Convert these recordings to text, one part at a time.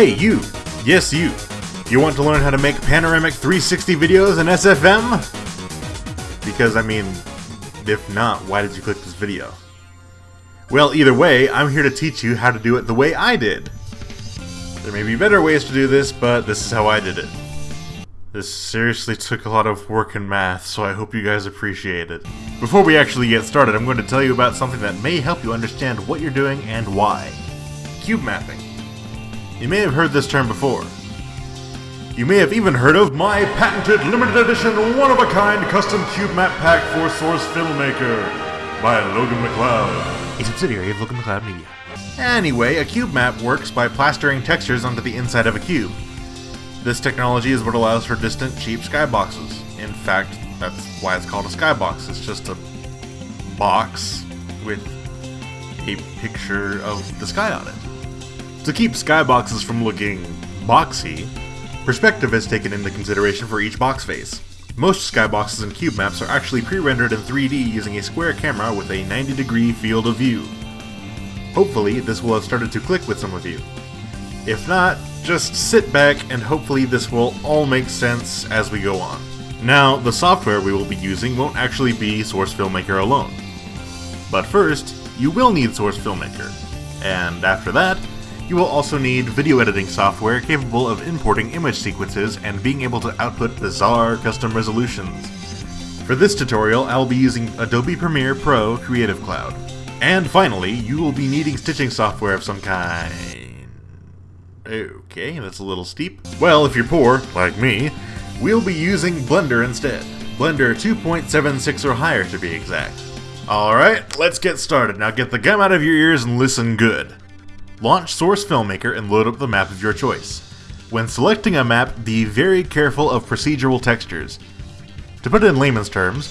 Hey, you! Yes, you! You want to learn how to make panoramic 360 videos in SFM? Because, I mean, if not, why did you click this video? Well, either way, I'm here to teach you how to do it the way I did. There may be better ways to do this, but this is how I did it. This seriously took a lot of work and math, so I hope you guys appreciate it. Before we actually get started, I'm going to tell you about something that may help you understand what you're doing and why. Cube mapping. You may have heard this term before. You may have even heard of my patented limited edition one-of-a-kind custom cube map pack for Source Filmmaker by Logan McLeod, a subsidiary of Logan McLeod Media. Anyway, a cube map works by plastering textures onto the inside of a cube. This technology is what allows for distant, cheap skyboxes. In fact, that's why it's called a skybox. It's just a box with a picture of the sky on it. To keep skyboxes from looking boxy, perspective is taken into consideration for each box face. Most skyboxes and cube maps are actually pre-rendered in 3D using a square camera with a 90 degree field of view. Hopefully, this will have started to click with some of you. If not, just sit back and hopefully this will all make sense as we go on. Now, the software we will be using won't actually be Source Filmmaker alone. But first, you will need Source Filmmaker. And after that, you will also need video editing software capable of importing image sequences and being able to output bizarre custom resolutions. For this tutorial, I will be using Adobe Premiere Pro Creative Cloud. And finally, you will be needing stitching software of some kind. Okay, that's a little steep. Well, if you're poor, like me, we'll be using Blender instead. Blender 2.76 or higher to be exact. Alright, let's get started. Now get the gum out of your ears and listen good. Launch Source Filmmaker and load up the map of your choice. When selecting a map, be very careful of procedural textures. To put it in layman's terms,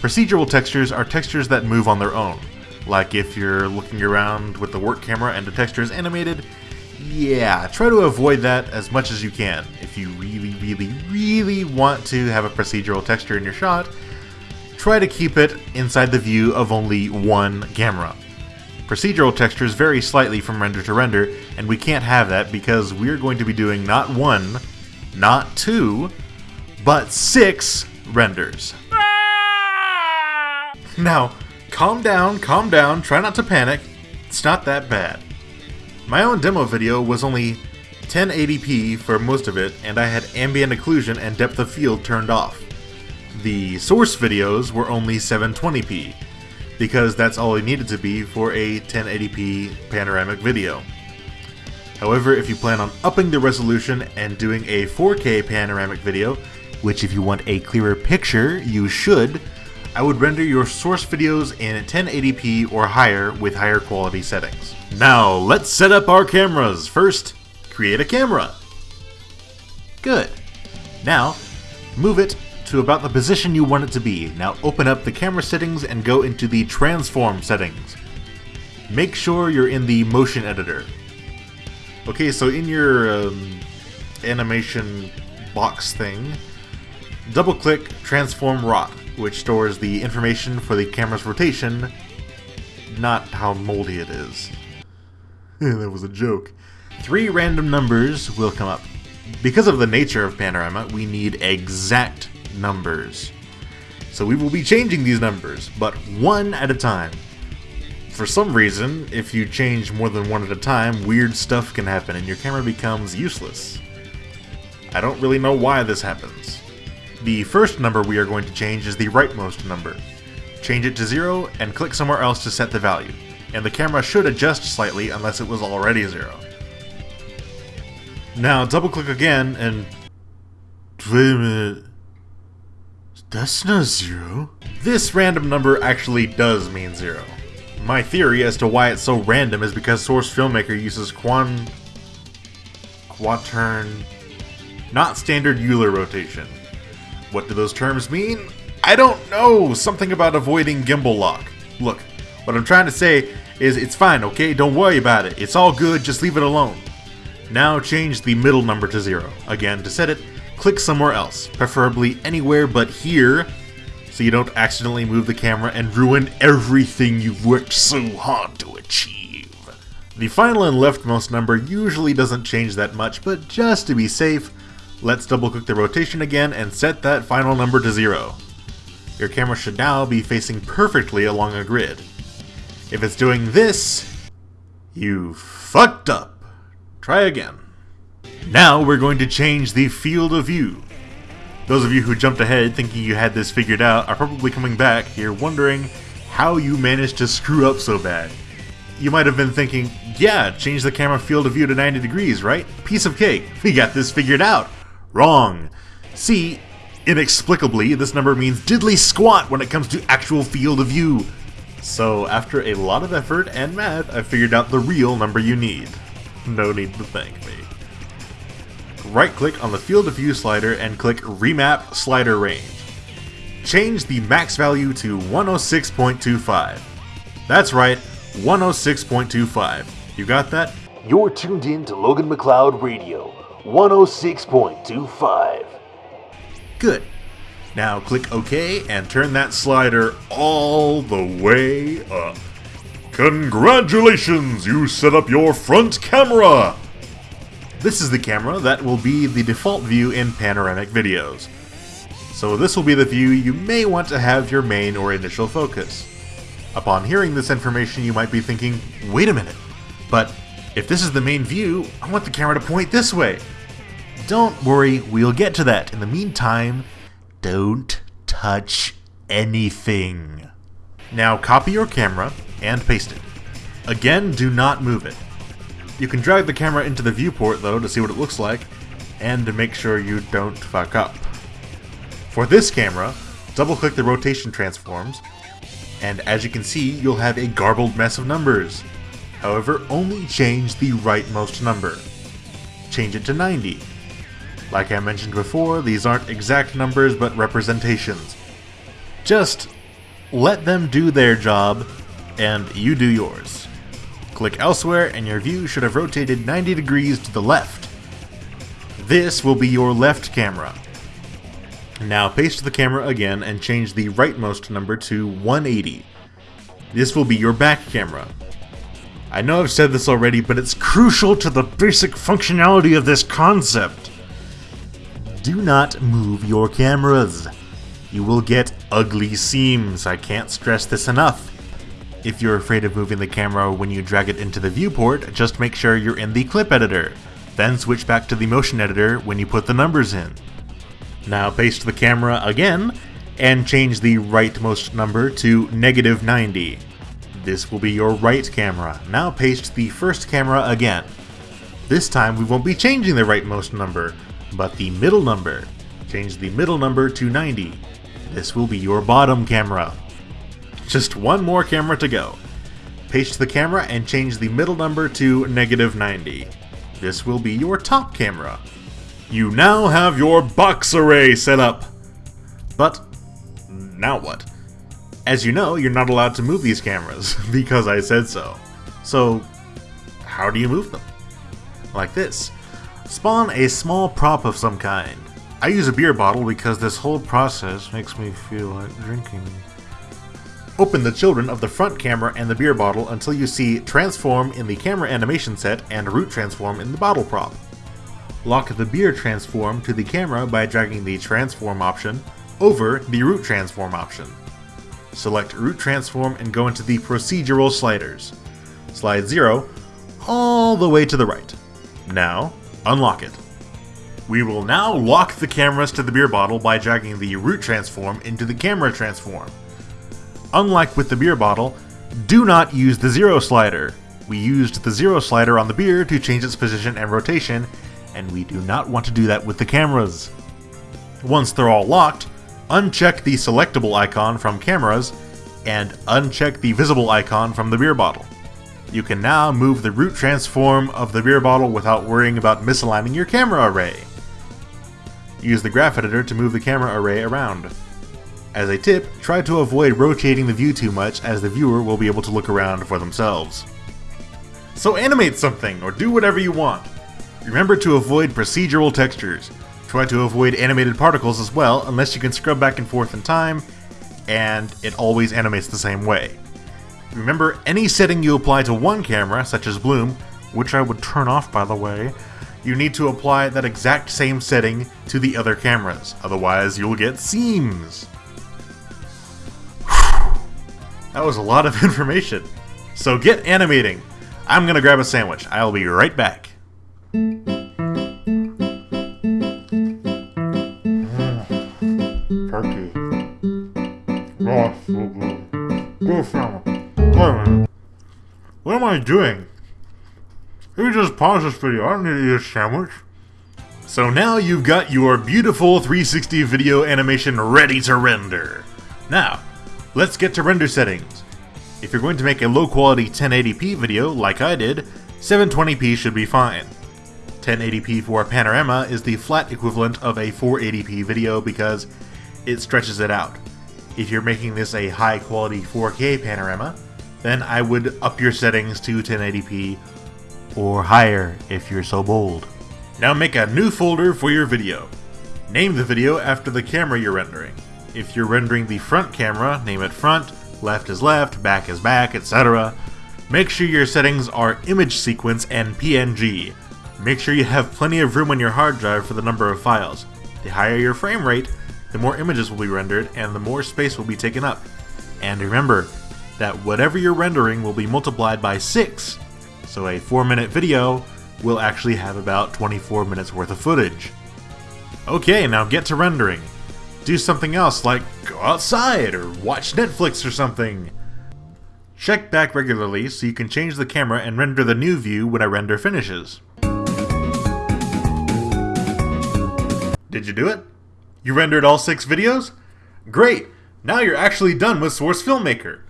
procedural textures are textures that move on their own. Like if you're looking around with the work camera and the texture is animated, yeah, try to avoid that as much as you can. If you really, really, really want to have a procedural texture in your shot, try to keep it inside the view of only one camera. Procedural textures vary slightly from render to render, and we can't have that because we're going to be doing not one, not two, but six renders. Ah! Now, calm down, calm down, try not to panic. It's not that bad. My own demo video was only 1080p for most of it, and I had ambient occlusion and depth of field turned off. The source videos were only 720p, because that's all it needed to be for a 1080p panoramic video. However, if you plan on upping the resolution and doing a 4K panoramic video, which if you want a clearer picture, you should, I would render your source videos in 1080p or higher with higher quality settings. Now, let's set up our cameras. First, create a camera. Good. Now, move it to about the position you want it to be. Now open up the camera settings and go into the transform settings. Make sure you're in the motion editor. Okay, so in your um, animation box thing, double click transform rot, which stores the information for the camera's rotation, not how moldy it is. that was a joke. Three random numbers will come up. Because of the nature of Panorama, we need exact numbers. So we will be changing these numbers, but one at a time. For some reason, if you change more than one at a time, weird stuff can happen and your camera becomes useless. I don't really know why this happens. The first number we are going to change is the rightmost number. Change it to 0 and click somewhere else to set the value, and the camera should adjust slightly unless it was already 0. Now double click again and... Wait a minute. That's not zero. This random number actually does mean zero. My theory as to why it's so random is because Source Filmmaker uses quan... quaternion... not standard Euler rotation. What do those terms mean? I don't know! Something about avoiding gimbal lock. Look, what I'm trying to say is it's fine, okay? Don't worry about it. It's all good, just leave it alone. Now change the middle number to zero. Again, to set it, click somewhere else, preferably anywhere but here, so you don't accidentally move the camera and ruin everything you've worked so hard to achieve. The final and leftmost number usually doesn't change that much, but just to be safe, let's double click the rotation again and set that final number to zero. Your camera should now be facing perfectly along a grid. If it's doing this, you fucked up. Try again. Now we're going to change the field of view. Those of you who jumped ahead thinking you had this figured out are probably coming back here wondering how you managed to screw up so bad. You might have been thinking, yeah, change the camera field of view to 90 degrees, right? Piece of cake. We got this figured out. Wrong. See, inexplicably, this number means diddly squat when it comes to actual field of view. So after a lot of effort and math, I figured out the real number you need. No need to thank me. Right click on the field of view slider and click remap slider range. Change the max value to 106.25. That's right, 106.25. You got that? You're tuned in to Logan McLeod Radio, 106.25. Good. Now click OK and turn that slider all the way up. Congratulations, you set up your front camera! This is the camera that will be the default view in panoramic videos. So this will be the view you may want to have your main or initial focus. Upon hearing this information you might be thinking, wait a minute, but if this is the main view, I want the camera to point this way. Don't worry, we'll get to that. In the meantime, don't touch anything. Now copy your camera and paste it. Again, do not move it. You can drag the camera into the viewport though to see what it looks like, and to make sure you don't fuck up. For this camera, double click the rotation transforms, and as you can see, you'll have a garbled mess of numbers. However, only change the rightmost number. Change it to 90. Like I mentioned before, these aren't exact numbers but representations. Just let them do their job, and you do yours. Click elsewhere and your view should have rotated 90 degrees to the left. This will be your left camera. Now paste the camera again and change the rightmost number to 180. This will be your back camera. I know I've said this already, but it's crucial to the basic functionality of this concept. Do not move your cameras. You will get ugly seams, I can't stress this enough. If you're afraid of moving the camera when you drag it into the viewport, just make sure you're in the clip editor. Then switch back to the motion editor when you put the numbers in. Now paste the camera again, and change the rightmost number to negative 90. This will be your right camera. Now paste the first camera again. This time we won't be changing the rightmost number, but the middle number. Change the middle number to 90. This will be your bottom camera. Just one more camera to go. Paste the camera and change the middle number to negative 90. This will be your top camera. You now have your box array set up. But, now what? As you know, you're not allowed to move these cameras, because I said so. So, how do you move them? Like this. Spawn a small prop of some kind. I use a beer bottle because this whole process makes me feel like drinking. Open the children of the front camera and the beer bottle until you see Transform in the camera animation set and Root Transform in the bottle prop. Lock the beer transform to the camera by dragging the Transform option over the Root Transform option. Select Root Transform and go into the Procedural sliders. Slide 0 all the way to the right. Now, unlock it. We will now lock the cameras to the beer bottle by dragging the Root Transform into the Camera Transform. Unlike with the beer bottle, do not use the Zero slider. We used the Zero slider on the beer to change its position and rotation, and we do not want to do that with the cameras. Once they're all locked, uncheck the selectable icon from cameras, and uncheck the visible icon from the beer bottle. You can now move the root transform of the beer bottle without worrying about misaligning your camera array. Use the graph editor to move the camera array around. As a tip, try to avoid rotating the view too much as the viewer will be able to look around for themselves. So animate something, or do whatever you want. Remember to avoid procedural textures. Try to avoid animated particles as well, unless you can scrub back and forth in time, and it always animates the same way. Remember, any setting you apply to one camera, such as bloom, which I would turn off by the way, you need to apply that exact same setting to the other cameras, otherwise you'll get seams. That was a lot of information. So get animating. I'm gonna grab a sandwich. I'll be right back. Mm, turkey. Oh, uh, so good. Go family. What am I doing? You just pause this video. I don't need to eat a sandwich. So now you've got your beautiful 360 video animation ready to render. Now, let's get to render settings. If you're going to make a low quality 1080p video, like I did, 720p should be fine. 1080p for a panorama is the flat equivalent of a 480p video because it stretches it out. If you're making this a high quality 4K panorama, then I would up your settings to 1080p or higher if you're so bold. Now make a new folder for your video. Name the video after the camera you're rendering. If you're rendering the front camera, name it front, left is left, back is back, etc. Make sure your settings are image sequence and PNG. Make sure you have plenty of room on your hard drive for the number of files. The higher your frame rate, the more images will be rendered and the more space will be taken up. And remember that whatever you're rendering will be multiplied by 6, so a 4 minute video will actually have about 24 minutes worth of footage. Okay, now get to rendering. Do something else like go outside or watch Netflix or something. Check back regularly so you can change the camera and render the new view when a render finishes. Did you do it? You rendered all six videos? Great! Now you're actually done with Source Filmmaker.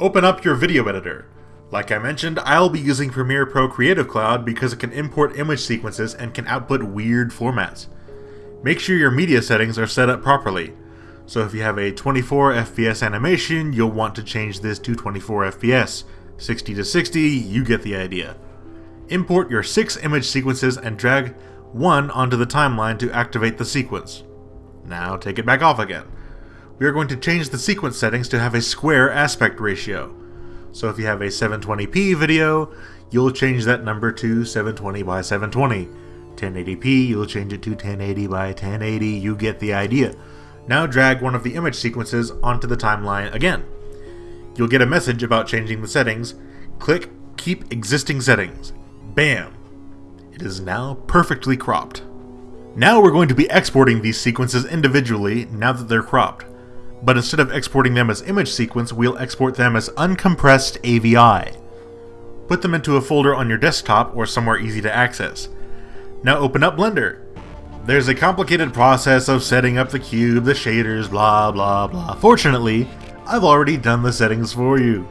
Open up your video editor. Like I mentioned, I'll be using Premiere Pro Creative Cloud because it can import image sequences and can output weird formats. Make sure your media settings are set up properly. So if you have a 24 FPS animation, you'll want to change this to 24 FPS. 60 to 60, you get the idea. Import your six image sequences and drag one onto the timeline to activate the sequence. Now take it back off again. We are going to change the sequence settings to have a square aspect ratio. So if you have a 720p video, you'll change that number to 720 by 720. 1080p, you'll change it to 1080 by 1080, you get the idea. Now drag one of the image sequences onto the timeline again. You'll get a message about changing the settings. Click Keep Existing Settings. Bam! It is now perfectly cropped. Now we're going to be exporting these sequences individually now that they're cropped. But instead of exporting them as image sequence, we'll export them as uncompressed AVI. Put them into a folder on your desktop or somewhere easy to access. Now open up Blender. There's a complicated process of setting up the cube, the shaders, blah blah blah. Fortunately, I've already done the settings for you.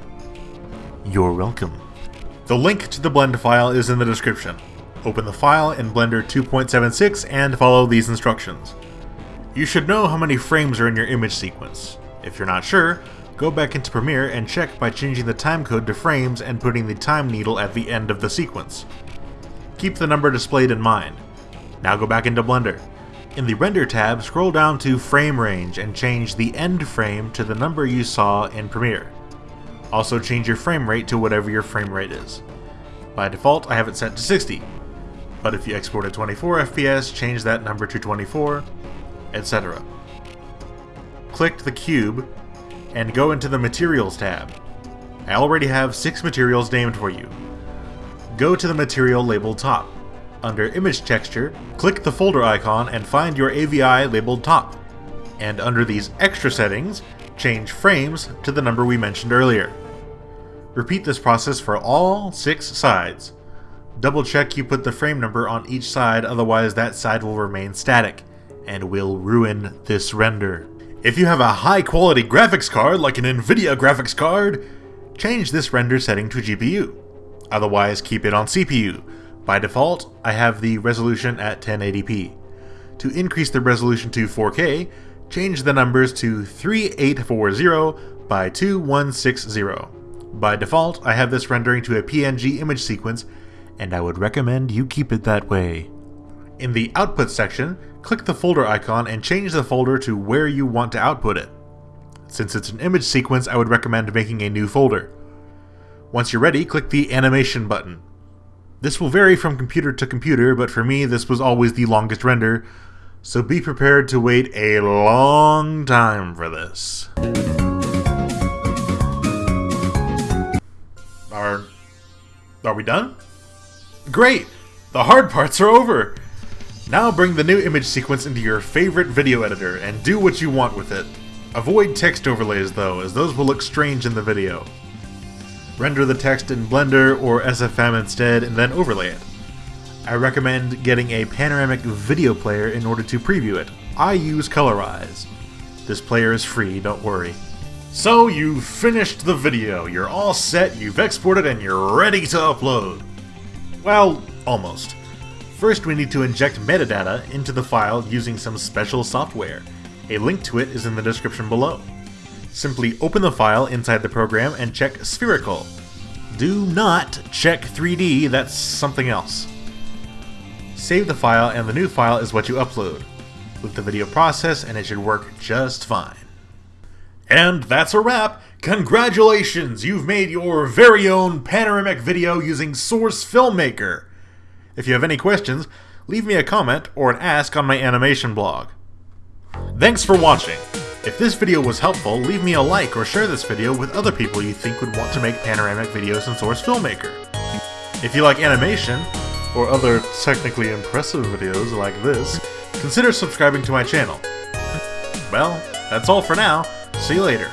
You're welcome. The link to the blend file is in the description. Open the file in Blender 2.76 and follow these instructions. You should know how many frames are in your image sequence. If you're not sure, go back into Premiere and check by changing the timecode to frames and putting the time needle at the end of the sequence. Keep the number displayed in mind. Now go back into Blender. In the Render tab, scroll down to Frame Range and change the end frame to the number you saw in Premiere. Also change your frame rate to whatever your frame rate is. By default, I have it set to 60, but if you export at 24 FPS, change that number to 24, etc. Click the cube and go into the Materials tab. I already have 6 materials named for you. Go to the material labeled top. Under Image Texture, click the folder icon and find your AVI labeled top. And under these extra settings, change frames to the number we mentioned earlier. Repeat this process for all 6 sides. Double check you put the frame number on each side, otherwise that side will remain static and will ruin this render. If you have a high quality graphics card like an Nvidia graphics card, change this render setting to GPU. Otherwise keep it on CPU. By default, I have the resolution at 1080p. To increase the resolution to 4K, change the numbers to 3840 by 2160. By default, I have this rendering to a PNG image sequence, and I would recommend you keep it that way. In the Output section, click the folder icon and change the folder to where you want to output it. Since it's an image sequence, I would recommend making a new folder. Once you're ready, click the animation button. This will vary from computer to computer, but for me this was always the longest render, so be prepared to wait a long time for this. Are... are we done? Great! The hard parts are over! Now bring the new image sequence into your favorite video editor and do what you want with it. Avoid text overlays though, as those will look strange in the video. Render the text in Blender or SFM instead and then overlay it. I recommend getting a panoramic video player in order to preview it. I use Kolor Eyes. This player is free, don't worry. So you've finished the video, you're all set, you've exported, and you're ready to upload. Well, almost. First we need to inject metadata into the file using some special software. A link to it is in the description below. Simply open the file inside the program and check Spherical. Do not check 3D, that's something else. Save the file and the new file is what you upload. Let the video process and it should work just fine. And that's a wrap! Congratulations! You've made your very own panoramic video using Source Filmmaker! If you have any questions, leave me a comment or an ask on my animation blog. Thanks for watching! If this video was helpful, leave me a like or share this video with other people you think would want to make panoramic videos in Source Filmmaker. If you like animation, or other technically impressive videos like this, consider subscribing to my channel. Well, that's all for now. See you later.